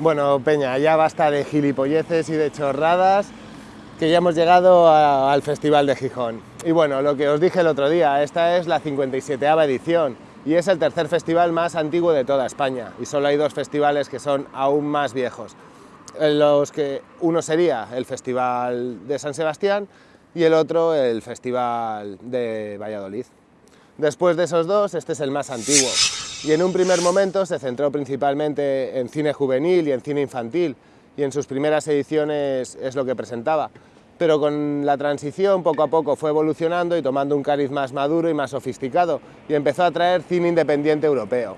Bueno, Peña, ya basta de gilipolleces y de chorradas, que ya hemos llegado al Festival de Gijón. Y bueno, lo que os dije el otro día, esta es la 57 edición y es el tercer festival más antiguo de toda España. Y solo hay dos festivales que son aún más viejos. Los que, uno sería el Festival de San Sebastián y el otro el Festival de Valladolid. Después de esos dos, este es el más antiguo y en un primer momento se centró principalmente en cine juvenil y en cine infantil y en sus primeras ediciones es lo que presentaba. Pero con la transición poco a poco fue evolucionando y tomando un cariz más maduro y más sofisticado y empezó a traer cine independiente europeo.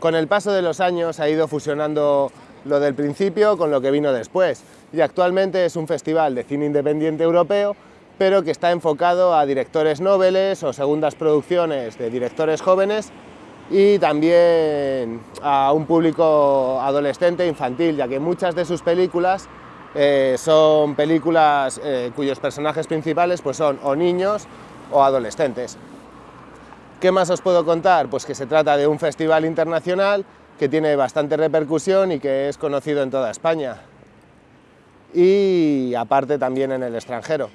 Con el paso de los años ha ido fusionando lo del principio con lo que vino después y actualmente es un festival de cine independiente europeo pero que está enfocado a directores noveles o segundas producciones de directores jóvenes y también a un público adolescente infantil, ya que muchas de sus películas eh, son películas eh, cuyos personajes principales pues son o niños o adolescentes. ¿Qué más os puedo contar? Pues que se trata de un festival internacional que tiene bastante repercusión y que es conocido en toda España y aparte también en el extranjero.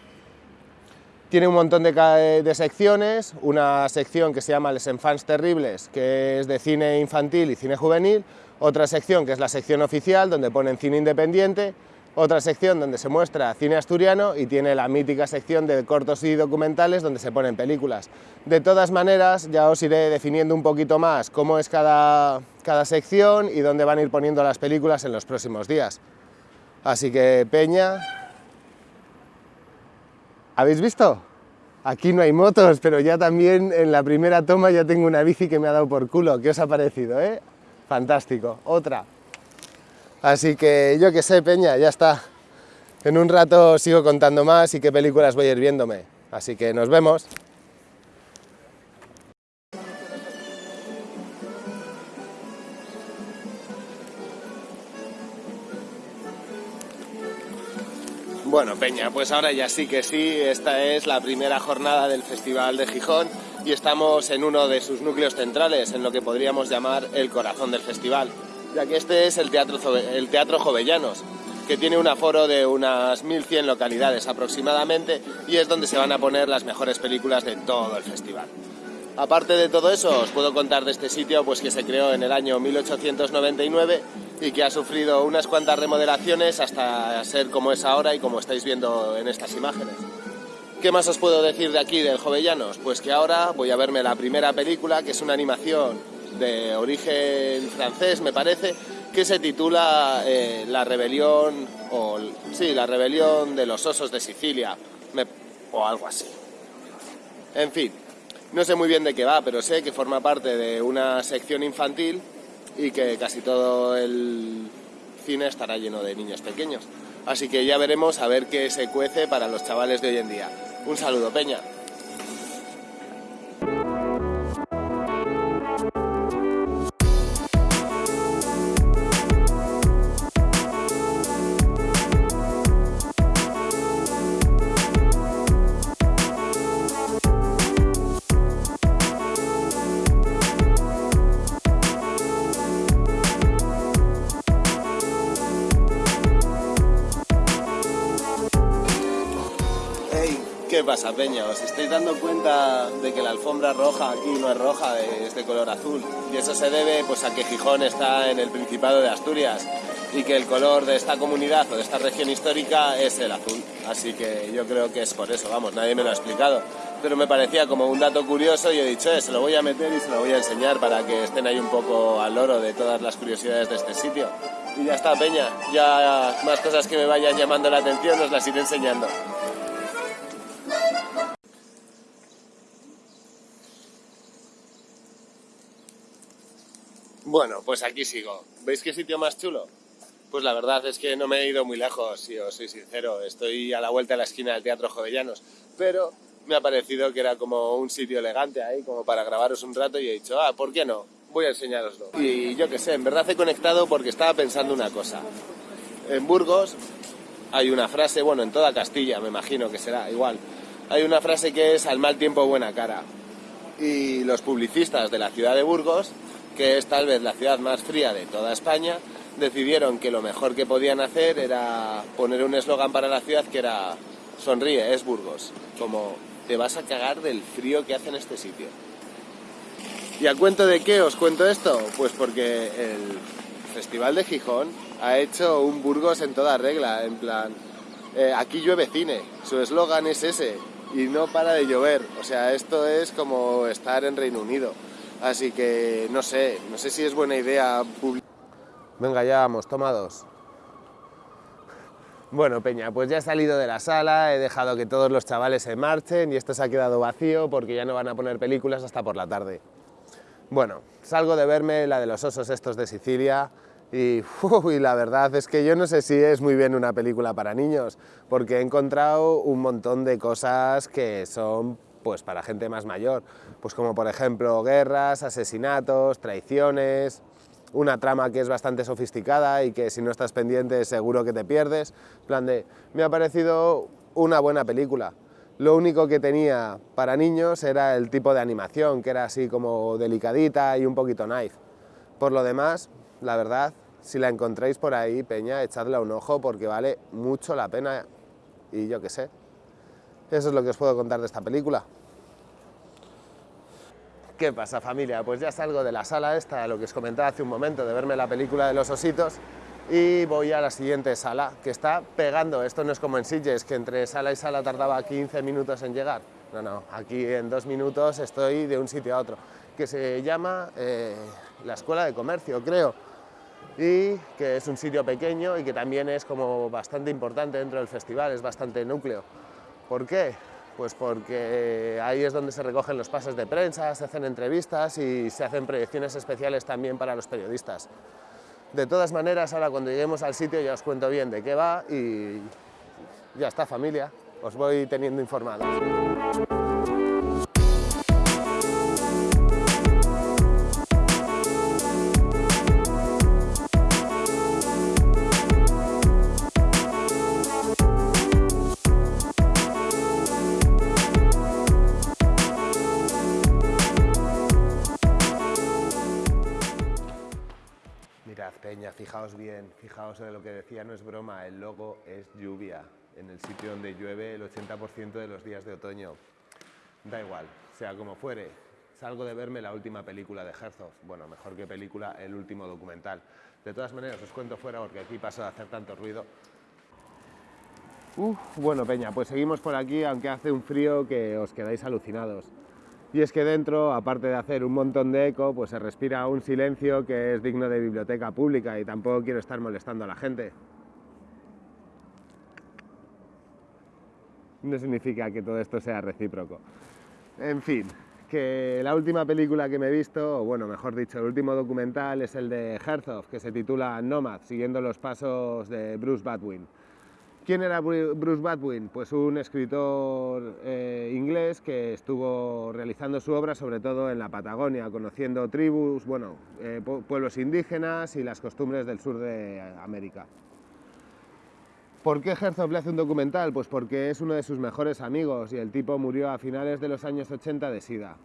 Tiene un montón de, secciones, una sección que se llama Les Enfants Terribles, que es de cine infantil y cine juvenil, otra sección que es la sección oficial, donde ponen cine independiente, otra sección donde se muestra cine asturiano y tiene la mítica sección de cortos y documentales donde se ponen películas. De todas maneras, ya os iré definiendo un poquito más cómo es cada, cada sección y dónde van a ir poniendo las películas en los próximos días. Así que, Peña, ¿Habéis visto? Aquí no hay motos, pero ya también en la primera toma ya tengo una bici que me ha dado por culo. ¿Qué os ha parecido, eh? Fantástico. Otra. Así que yo que sé, Peña, ya está. En un rato sigo contando más y qué películas voy a ir viéndome. Así que nos vemos. Bueno, Peña, pues ahora ya sí que sí, esta es la primera jornada del Festival de Gijón y estamos en uno de sus núcleos centrales, en lo que podríamos llamar el corazón del festival, ya que este es el Teatro, el teatro Jovellanos, que tiene un aforo de unas 1.100 localidades aproximadamente y es donde se van a poner las mejores películas de todo el festival. Aparte de todo eso, os puedo contar de este sitio pues que se creó en el año 1899 y que ha sufrido unas cuantas remodelaciones hasta ser como es ahora y como estáis viendo en estas imágenes. ¿Qué más os puedo decir de aquí, del Jovellanos? Pues que ahora voy a verme la primera película, que es una animación de origen francés, me parece, que se titula eh, La rebelión, o sí, La rebelión de los osos de Sicilia, o algo así. En fin, no sé muy bien de qué va, pero sé que forma parte de una sección infantil y que casi todo el cine estará lleno de niños pequeños. Así que ya veremos a ver qué se cuece para los chavales de hoy en día. Un saludo, Peña. Pasa, Peña? ¿Os estáis dando cuenta de que la alfombra roja aquí no es roja, es de color azul? Y eso se debe pues, a que Gijón está en el Principado de Asturias y que el color de esta comunidad o de esta región histórica es el azul. Así que yo creo que es por eso, vamos, nadie me lo ha explicado. Pero me parecía como un dato curioso y he dicho, eh, se lo voy a meter y se lo voy a enseñar para que estén ahí un poco al loro de todas las curiosidades de este sitio. Y ya está, Peña, ya más cosas que me vayan llamando la atención os las iré enseñando. Bueno, pues aquí sigo. ¿Veis qué sitio más chulo? Pues la verdad es que no me he ido muy lejos, si os soy sincero. Estoy a la vuelta de la esquina del Teatro Jovellanos, pero me ha parecido que era como un sitio elegante ahí, como para grabaros un rato y he dicho, ah, ¿por qué no? Voy a enseñaroslo. Y yo qué sé, en verdad he conectado porque estaba pensando una cosa. En Burgos hay una frase, bueno, en toda Castilla me imagino que será igual, hay una frase que es al mal tiempo buena cara. Y los publicistas de la ciudad de Burgos que es tal vez la ciudad más fría de toda España, decidieron que lo mejor que podían hacer era poner un eslogan para la ciudad que era sonríe, es Burgos, como te vas a cagar del frío que hace en este sitio. ¿Y a cuento de qué os cuento esto? Pues porque el Festival de Gijón ha hecho un Burgos en toda regla, en plan, eh, aquí llueve cine, su eslogan es ese, y no para de llover, o sea, esto es como estar en Reino Unido, así que no sé, no sé si es buena idea Venga, ya vamos, tomados. Bueno, Peña, pues ya he salido de la sala, he dejado que todos los chavales se marchen y esto se ha quedado vacío porque ya no van a poner películas hasta por la tarde. Bueno, salgo de verme la de los osos estos de Sicilia y, la verdad es que yo no sé si es muy bien una película para niños porque he encontrado un montón de cosas que son pues para gente más mayor, pues como por ejemplo guerras, asesinatos, traiciones, una trama que es bastante sofisticada y que si no estás pendiente seguro que te pierdes. plan de, me ha parecido una buena película. Lo único que tenía para niños era el tipo de animación, que era así como delicadita y un poquito knife. Por lo demás, la verdad, si la encontráis por ahí, Peña, echadle un ojo porque vale mucho la pena y yo qué sé. Eso es lo que os puedo contar de esta película. ¿Qué pasa familia? Pues ya salgo de la sala esta, lo que os comentaba hace un momento, de verme la película de los ositos y voy a la siguiente sala, que está pegando, esto no es como en Sitges, que entre sala y sala tardaba 15 minutos en llegar, no, no, aquí en dos minutos estoy de un sitio a otro, que se llama eh, la Escuela de Comercio, creo, y que es un sitio pequeño y que también es como bastante importante dentro del festival, es bastante núcleo. ¿Por qué? Pues porque ahí es donde se recogen los pases de prensa, se hacen entrevistas y se hacen proyecciones especiales también para los periodistas. De todas maneras, ahora cuando lleguemos al sitio ya os cuento bien de qué va y ya está familia, os voy teniendo informados. Fijaos bien, fijaos en lo que decía, no es broma, el logo es lluvia, en el sitio donde llueve el 80% de los días de otoño. Da igual, sea como fuere, salgo de verme la última película de Herzog, bueno, mejor que película, el último documental. De todas maneras, os cuento fuera porque aquí paso de hacer tanto ruido. Uf, bueno, Peña, pues seguimos por aquí, aunque hace un frío que os quedáis alucinados. Y es que dentro, aparte de hacer un montón de eco, pues se respira un silencio que es digno de biblioteca pública y tampoco quiero estar molestando a la gente. No significa que todo esto sea recíproco. En fin, que la última película que me he visto, o bueno, mejor dicho, el último documental es el de Herzog, que se titula Nomad, siguiendo los pasos de Bruce Badwin. ¿Quién era Bruce Badwin? Pues un escritor eh, inglés que estuvo realizando su obra sobre todo en la Patagonia, conociendo tribus, bueno, eh, pueblos indígenas y las costumbres del sur de América. ¿Por qué Herzog le hace un documental? Pues porque es uno de sus mejores amigos y el tipo murió a finales de los años 80 de SIDA.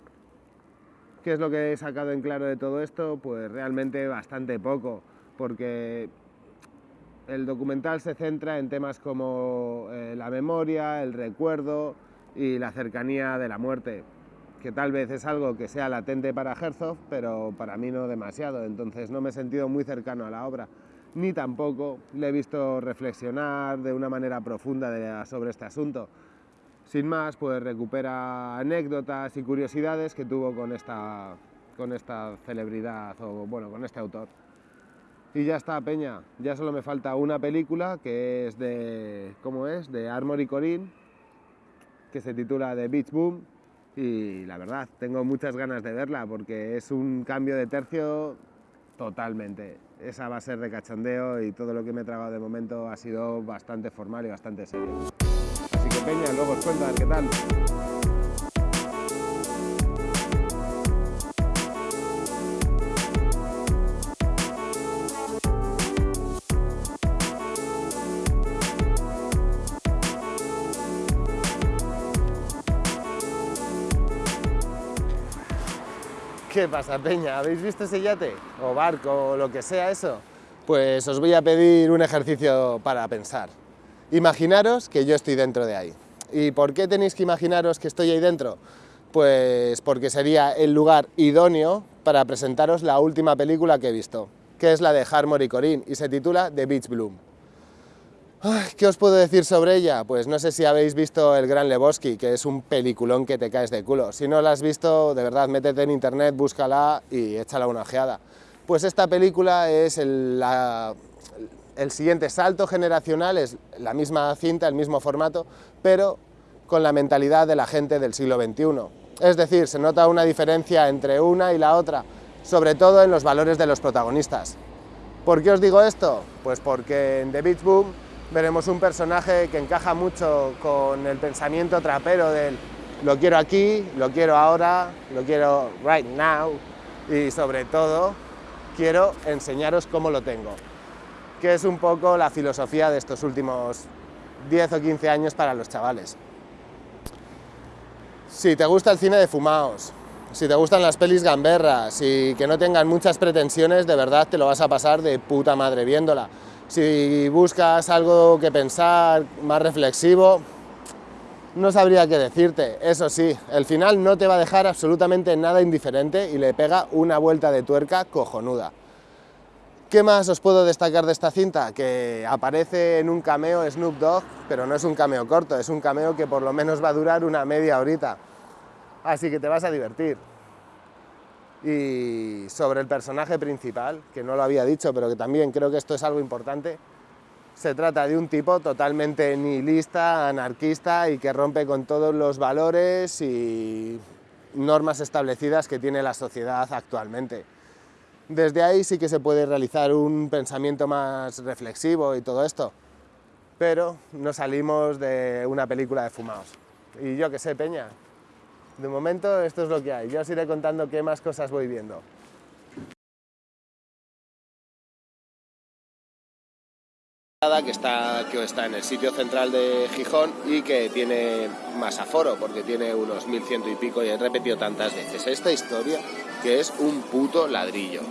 ¿Qué es lo que he sacado en claro de todo esto? Pues realmente bastante poco, porque el documental se centra en temas como eh, la memoria, el recuerdo y la cercanía de la muerte, que tal vez es algo que sea latente para Herzog, pero para mí no demasiado, entonces no me he sentido muy cercano a la obra, ni tampoco le he visto reflexionar de una manera profunda sobre este asunto. Sin más, pues recupera anécdotas y curiosidades que tuvo con esta, con esta celebridad o bueno, con este autor. Y ya está, Peña. Ya solo me falta una película que es de. ¿Cómo es? De Armory Corinne, que se titula The Beach Boom. Y la verdad, tengo muchas ganas de verla porque es un cambio de tercio totalmente. Esa va a ser de cachondeo y todo lo que me he tragado de momento ha sido bastante formal y bastante serio. Así que Peña, luego os cuento a qué tal. ¿Qué pasa, Peña? ¿Habéis visto ese yate? O barco, o lo que sea eso. Pues os voy a pedir un ejercicio para pensar. Imaginaros que yo estoy dentro de ahí. ¿Y por qué tenéis que imaginaros que estoy ahí dentro? Pues porque sería el lugar idóneo para presentaros la última película que he visto, que es la de Harmony Corinne y se titula The Beach Bloom. ¿Qué os puedo decir sobre ella? Pues no sé si habéis visto El Gran Lebowski, que es un peliculón que te caes de culo. Si no la has visto, de verdad, métete en internet, búscala y échala una ojeada. Pues esta película es el, el siguiente salto generacional, es la misma cinta, el mismo formato, pero con la mentalidad de la gente del siglo XXI. Es decir, se nota una diferencia entre una y la otra, sobre todo en los valores de los protagonistas. ¿Por qué os digo esto? Pues porque en The Beach Boom veremos un personaje que encaja mucho con el pensamiento trapero del lo quiero aquí, lo quiero ahora, lo quiero right now y sobre todo quiero enseñaros cómo lo tengo, que es un poco la filosofía de estos últimos 10 o 15 años para los chavales. Si te gusta el cine de fumaos, si te gustan las pelis gamberras y que no tengan muchas pretensiones, de verdad te lo vas a pasar de puta madre viéndola. Si buscas algo que pensar, más reflexivo, no sabría qué decirte. Eso sí, el final no te va a dejar absolutamente nada indiferente y le pega una vuelta de tuerca cojonuda. ¿Qué más os puedo destacar de esta cinta? Que aparece en un cameo Snoop Dogg, pero no es un cameo corto, es un cameo que por lo menos va a durar una media horita. Así que te vas a divertir. Y sobre el personaje principal, que no lo había dicho, pero que también creo que esto es algo importante, se trata de un tipo totalmente nihilista, anarquista y que rompe con todos los valores y normas establecidas que tiene la sociedad actualmente. Desde ahí sí que se puede realizar un pensamiento más reflexivo y todo esto, pero no salimos de una película de fumados. Y yo que sé, Peña, de momento esto es lo que hay. Yo os iré contando qué más cosas voy viendo. Que está, que está en el sitio central de Gijón y que tiene más aforo, porque tiene unos 1100 y pico y he repetido tantas veces esta historia que es un puto ladrillo.